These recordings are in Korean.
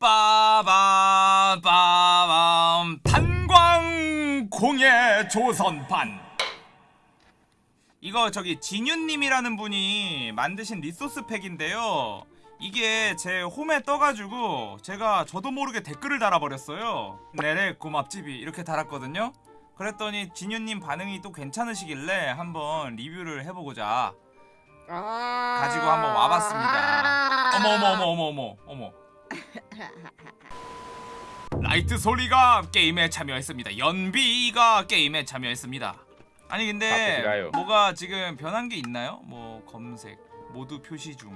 빠밤 빠밤. 탄광공예 조선판. 이거 저기 진윤님이라는 분이 만드신 리소스 팩인데요. 이게 제 홈에 떠가지고 제가 저도 모르게 댓글을 달아버렸어요. 네네 고맙집이 이렇게 달았거든요. 그랬더니 진윤님 반응이 또 괜찮으시길래 한번 리뷰를 해보고자 아 가지고 한번 와봤습니다. 어머 어머 어머 어머 어머 어머 라이트솔이가 게임에 참여했습니다. 연비가 게임에 참여했습니다. 아니 근데 바쁘시라요. 뭐가 지금 변한 게 있나요? 뭐 검색 모두 표시 중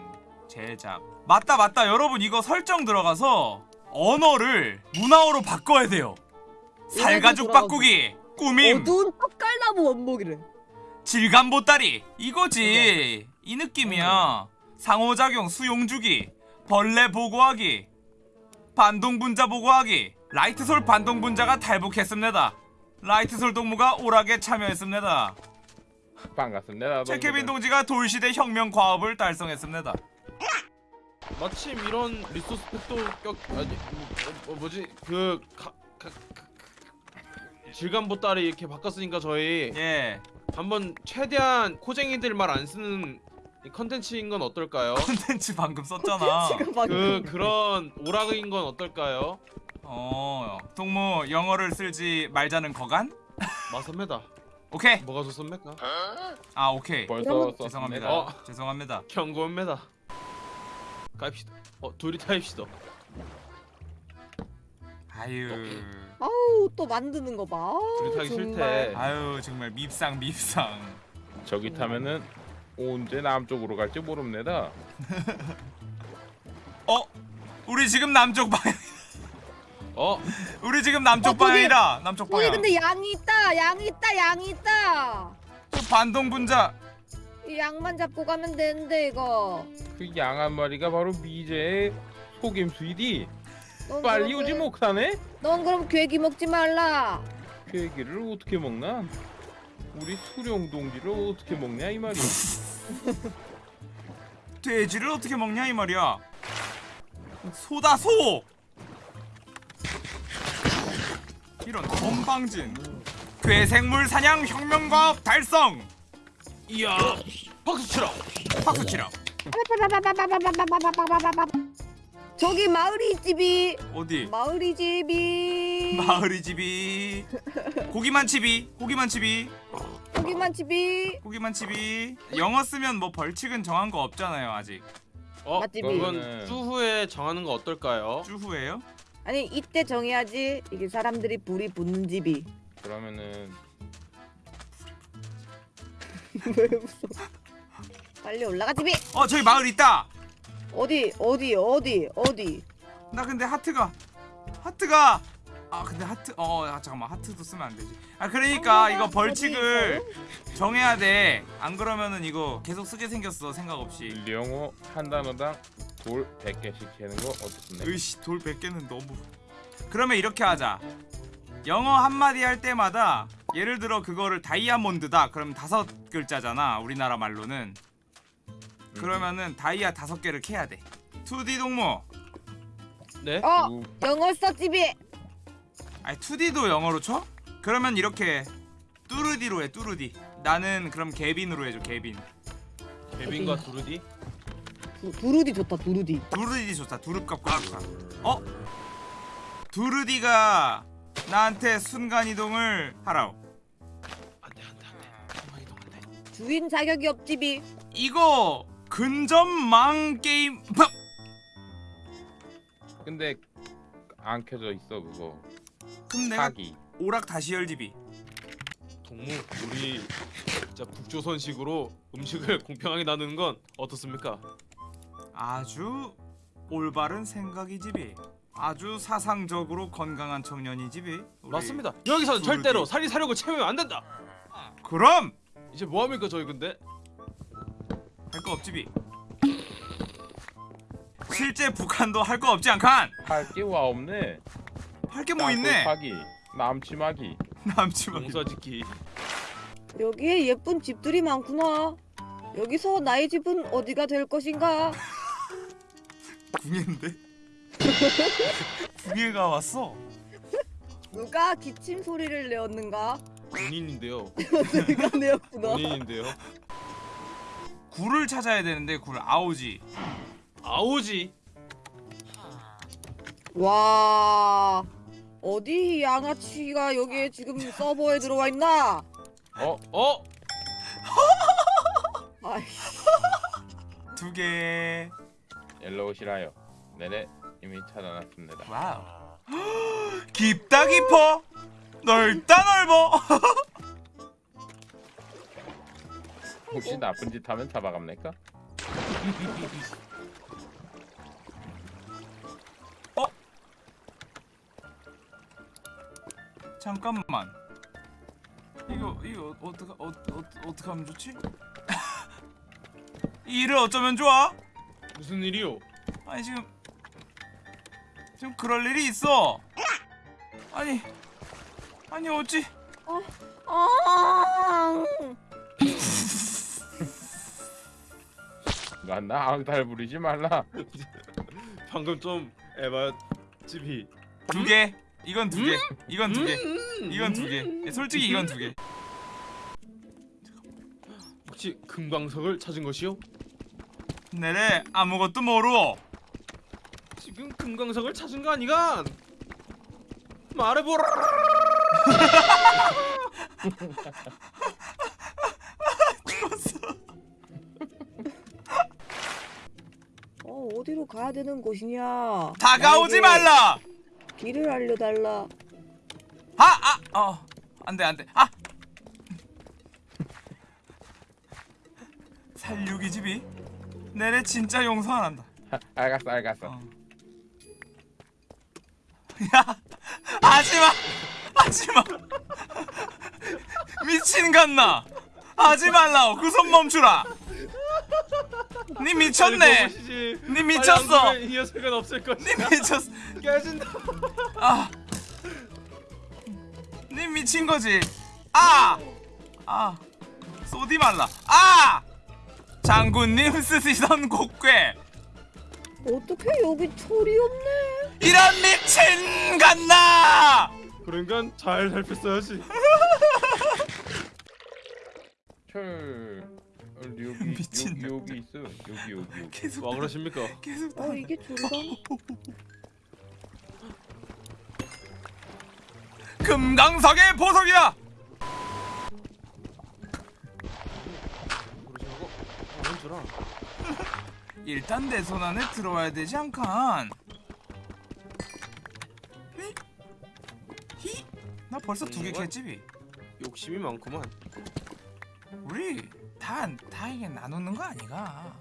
제작. 맞다 맞다. 여러분 이거 설정 들어가서 언어를 문화어로 바꿔야 돼요. 살가죽. 바꾸기 꾸밈. 어두운 떡갈나무 원목이래. 질감 보따리. 이거지. 이 느낌이야. 상호작용 수용주기 벌레 보고하기 반동분자 보고하기. 라이트솔 반동분자가 탈북했습니다. 라이트솔 동무가 오락에 참여했습니다. 반갑습니다. 최케빈 동지가 돌시대 혁명 과업을 달성했습니다. 마침 이런 resource pack도 껴 아니 뭐, 뭐, 뭐지? 그 가, 가, 가, 질감 보따리 이렇게 바꿨으니까 저희 예. 한번 최대한 코쟁이들 말 안 쓰는 이 컨텐츠인 건 어떨까요? 콘텐츠 방금 썼잖아 그 그런 오락인 건 어떨까요? 어 동무 영어를 쓸지 말자는 거간? 맞습니다. 오케이 뭐가 좋습니까? 아 오케이 벌써 죄송합니다 어. 죄송합니다 경고입니다. 가입시다. 어 둘이 타입시다. 아유 아우 또 만드는 거봐 둘이 타기 정말. 싫대. 아유 정말 밉상 밉상 저기 타면은 언제 남쪽으로 갈지 모릅니다. 어? 우리 지금 남쪽 방향 어 우리 지금 남쪽 어, 방향이다 남쪽 방향 근데 양이 있다 양이 있다 양이 있다 또 반동 분자 이 양만 잡고 가면 되는데 이거 그 양 한 마리가 바로 미제의 속임수이디. 넌 빨리 오지 그- 못하네? 넌 그럼 괴기 먹지 말라 그 얘기를 어떻게 먹나? 우리 수령 동지를 어떻게 먹냐 이 말이야. 돼지를 어떻게 먹냐 이 말이야. 소다 소! 이런 건방진 괴생물 사냥 혁명과업 달성! 이야. 박수 치라. 박수 치라 저기 마을이 집이 어디? 마을이 집이. 마을이 집이 고기만 집이 고기만 집이 거기만 집이 고기만 집이 영어 쓰면 뭐 벌칙은 정한 거 없잖아요 아직. 어 맛집이. 그건 그거는- 추후에 정하는 거 어떨까요? 쭈후예요? 아니 이때 정해야지 이게 사람들이 불이 붙는 집이. 그러면은 왜 웃어? 빨리 올라가 집이! 어 저기 마을 있다! 어디 어디 어디 어디? 나 근데 하트가 하트가 아 근데 하트 어 아, 잠깐만. 하트도 쓰면 안 되지. 아 그러니까 어, 이거 벌칙을 정해야 돼안 그러면은 이거 계속 쓰게 생겼어 생각 없이. 영어 한 단어당 돌 100개씩 채는 거 어떻습니까? 으이씨 돌 100개는 너무. 그러면 이렇게 하자. 영어 한마디 할 때마다 예를 들어 그거를 다이아몬드다. 그러면 다섯 글자잖아 우리나라 말로는. 그러면은 다이아 다섯 개를 캐야 돼. 2D 동무. 네? 어 우- 영어 써 집이 아니 2D도 영어로 쳐? 그러면 이렇게 뚜르디로 해 뚜르디 나는 그럼 개빈으로 해줘 개빈 베빈과 두루디? 두- 두루디 좋다 두루디 두르디 좋다 두릅값 꽉꽉 어? 두르디가 나한테 순간이동을 하라오 안돼 안돼 안돼. 순간 이동 안돼. 주인 자격이 없 집이 이거 근접망 게임 팍! 근데 안 켜져 있어 그거. 그럼 내가 사기. 오락 다시 열집이 동무 우리 진짜 북조선식으로 음식을 공평하게 나누는 건 어떻습니까? 아주 올바른 생각이 집이 아주 사상적으로 건강한 청년이 집이 우리- 맞습니다. 여기서는 두루디. 절대로 살이 사려고 채우면 안 된다. 그럼 이제 뭐 합니까 저희 근데? 할 거 없집이 실제 북한도 할 거 없지 않간 할게 와 없네. 할 게 뭐 있네 파기, 남치마기. 남치마 농사짓기. 여기에 예쁜 집들이 많구나 여기서 나의 집은 어디가 될 것인가 궁인데 두 개가 왔어. 누가 기침 소리를 내었는가? 본인인데요. 내가 내었구나. 본인인데요. 굴을 찾아야 되는데 굴 아오지. 아오지. 와 어디 양아치가 여기에 지금 서버에 들어와 있나? 어? 어? 아이씨 두 개. 일로 오시라요. 네네 이미 찾아놨습니다. 와우. 깊다 깊어. 넓다 넓어. 혹시 나쁜 짓 하면 잡아갑니까? 잠깐만. 이거 이거 어떻게 어, 어, 어떻게 하면 좋지? 이 일을 어쩌면 좋아? 무슨 일이요? 아니 지금 지금 그럴 일이 있어. 아니 아니 어찌 아 나나 앙탈 부리지 말라. 방금 좀 에바 집이 두 개. 이건 두 개. 이건 두 개. 이건 두 개. 예, 솔직히 이건 두 개. 혹시 금광석을 찾은 것이요? 내래 아무것도 모르오. 지금 금광석을 찾은 거 아니간? 말해보라. 죽었어. 어, 어디로 가야 되는 곳이냐? 다가오지 말라. 길을 알려달라. 아, 아, 어, 안 돼, 안 돼. 아, 살육이 집이 내래 진짜 용서 안 한다. 알겠어 알겠어. 어. 야, 하지마, 하지마. 미친 같나? 하지 말라고 그 손 멈추라. 니 미쳤네. 니 미쳤어. 이 녀석은 없을 니 것이야. 미쳤어. 깨진다. 아, 니 미친 거지. 아, 아, 쏘디 말라. 아, 장군님 쓰시던 곡괴. 어떻게 여기 철이 없네? 이런 미친 같나? 그러니까 잘 살폈어야지. 철 어, 여기 미친 여기 여기 있어. 여기 여기 여기. 계속 와 그러십니까? 계속 어 이게 철이다? 금강석의 알아. 일단 내 손 안에 들어와야 되지 않간? 히? 히? 나 벌써 두개 이건- 캤집이. 욕심이 많구만. 우리 다다 이게 나누는 거 아니가?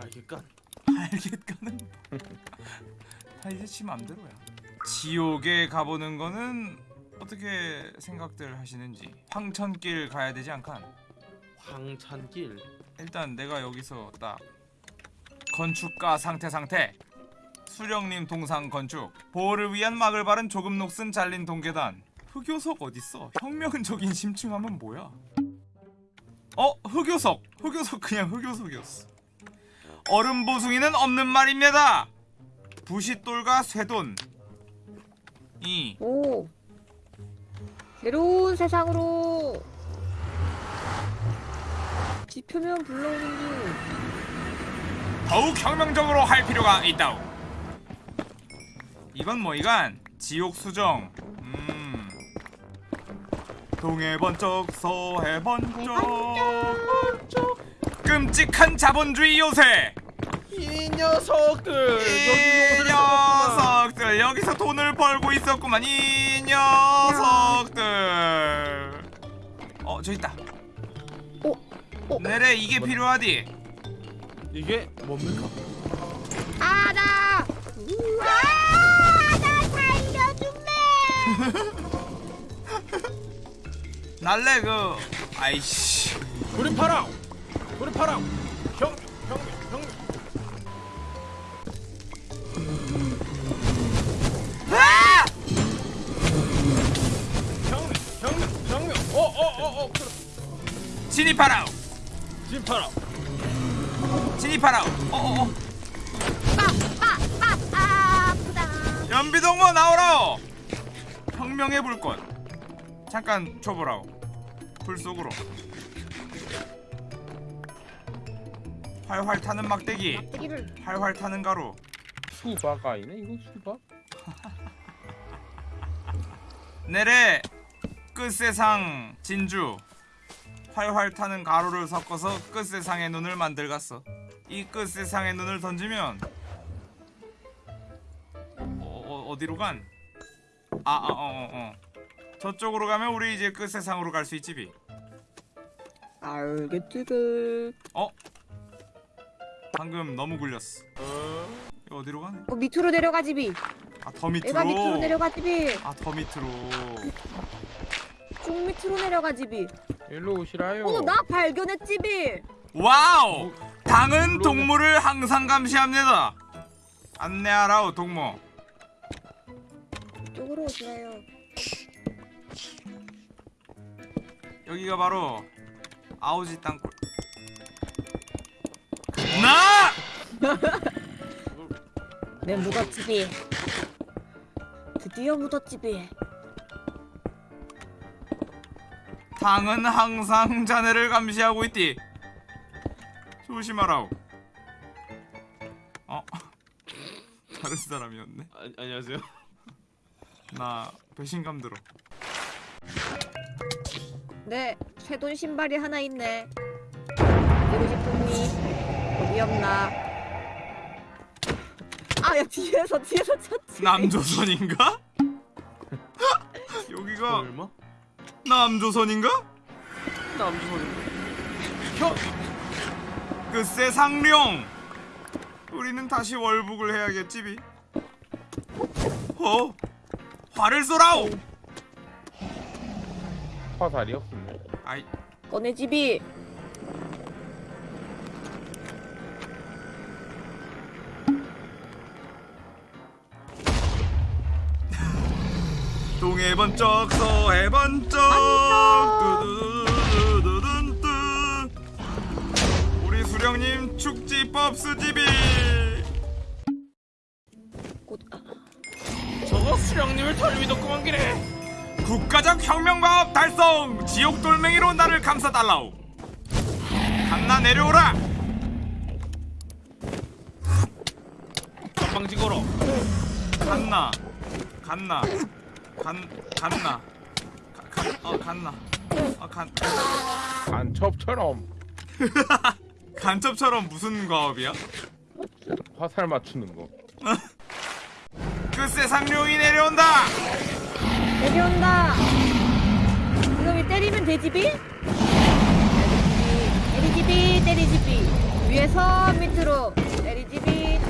알겠까? 알겠거는 다 이제 지 맘대로야 지옥에 가보는 거는 어떻게 생각들 하시는지? 황천길 가야 되지 않간? 황찬길. 일단 내가 여기서 딱 건축가 상태 상태. 수령님 동상 건축. 보호를 위한 막을 바른 조금 녹슨 잘린 동계단. 흑요석 어딨어? 혁명적인 심층하면 뭐야? 어? 흑요석. 흑요석 그냥 흑요석이었어. 얼음 보숭이는 없는 말입니다. 부싯돌과 쇠돈 이 오 새로운 세상으로 지표면 불러오는 중. 더욱 혁명적으로 할 필요가 있다오. 이건 뭐 이간 지옥 수정. 음. 동해 번쩍 서해 번쩍. 끔찍한 자본주의 요새. 이 녀석들 이 녀석들 여기서 돈을 벌고 있었구만. 이 녀석들. 어, 저 있다. 어, 어. 내래 이게 필요하디. 이게 뭡니까? 아나. 아나 살려주매. 날래 그 아이씨. 우리 파랑, 우리 파랑. 연비동무 나오라오 혁명의 불꽃. 잠깐 줘보라오. 불 속으로. 활활 타는 막대기. 막대기를 활활 타는 가루. 수박 아니네 이거 수박? 내래 끝세상 진주. 활활 타는 가루를 섞어서 끝세상의 눈을 만들갔어. 이 끝세상의 눈을 던지면 어, 어, 디로 간? 아, 아, 어, 어, 어. 저쪽으로 가면 우리 이제 끝 세상으로 갈 수 있지 비 알겠지 그 어? 방금 너무 굴렸어 이거 어디로 가네? 어, 밑으로 내려가지 비 아 더 밑으로 얘가 밑으로 내려가지 비쭉 아더 밑으로 밑으로 내려가지 비 일로 오시라요 어, 나 발견했지 비 wow! 당은 동물을 항상 감시합니다. 안내하라오 동무. 이쪽으로 오시라요 여기가 바로 아우지 땅굴. 나! 내비 드디어 비 당은 항상 자네를 감시하고 있디. 조심하라오. 어? 다른 사람이었네. 아, 안녕하세요. 나 배신감 들어. 네, 쇠돈 신발이 하나 있네. 어디고 싶으니? 어디 없나? 아, 야 뒤에서 뒤에서 쳤지. 남조선인가? 여기가 얼마? 남조선인가? 남조선인가? 형! 글쎄 상룡 우리는 다시 월북을 해야겠지 비 어? 화를 쏘라오 화살이 없네 아이. 꺼내 집이. 동해 번쩍 서해 번쩍. 두두두두두둔뚜 우리 수령님 축지법 수집이. 곧 아, 수령님을 덜 믿었구만 기래. 국가적 혁명과업 달성! 지옥 돌멩이로 나를 감싸달라오. 강나 내려오라! 전방지 걸어. 갔나. 갔나. 간 갔나. 가- 간- 어 갔나. 어간 간첩처럼. 간첩처럼 무슨 과업이야? 화살 맞추는 거 글쎄 상룡이 내려온다 내려온다. 그럼 이 때리면 되지비? 때리지비, 때리지비. 위에서 밑으로 때리지비,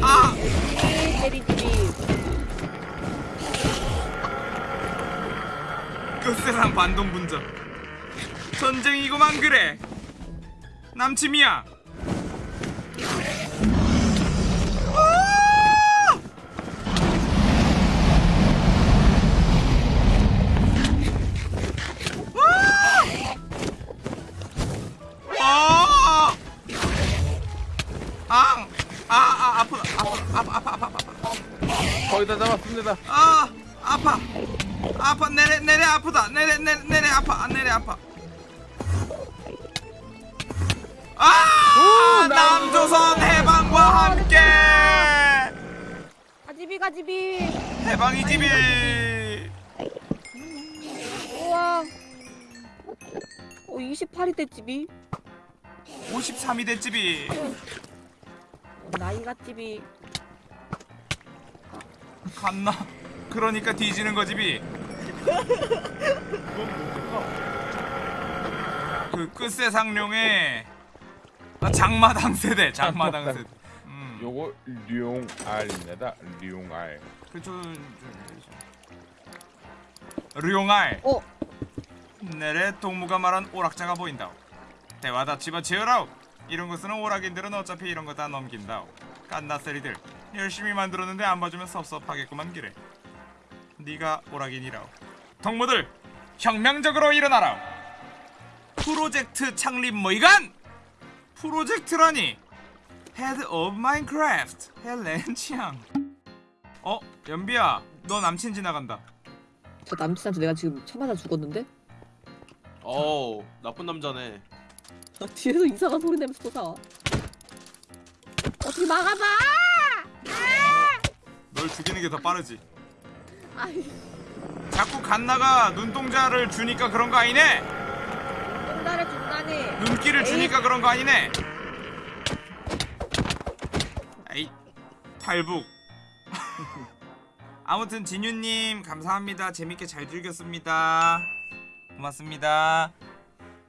아 때리지비, 때리지비. 끝세상 반동분전 전쟁이고만 그래 남침이야 가지비, 가지비. 해방이 집이 우와. 어, 28이 됐지비. 53이 됐집이 어, 나이가 집이. 갔나? 그러니까 뒤지는 거 집이 그 끝세 상룡의 아, 장마당 세대 장마당 세대 음. 요거 룡알입니다. 룡알. 그저 류용알. 어, 내래 동무가 말한 오락자가 보인다 대화 다 집어치우라오. 이런 거 쓰는 오락인들은 어차피 이런 거 다 넘긴다오. 깐나세리들 열심히 만들었는데 안 봐주면 섭섭하겠구만 기래. 네가 오락인이라오. 동무들 혁명적으로 일어나라 프로젝트 창립 모의관! 프로젝트라니 Head of Minecraft 헬렌 치앙 어 연비야 너 남친 지나간다 저 남친한테 내가 지금 쳐맞아 죽었는데? 어우 나쁜 남자네 아, 뒤에서 이상한 소리 내면서 또 나와. 어떻게 막아봐! 널 죽이는 게 더 빠르지 아이, 자꾸 갓나가 눈동자를 주니까 그런 거 아니네 똥다를 준다니. 눈길을 에이. 주니까 그런 거 아니네 탈북. 아무튼 진유님 감사합니다. 재밌게 잘 즐겼습니다. 고맙습니다.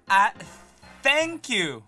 아 thank you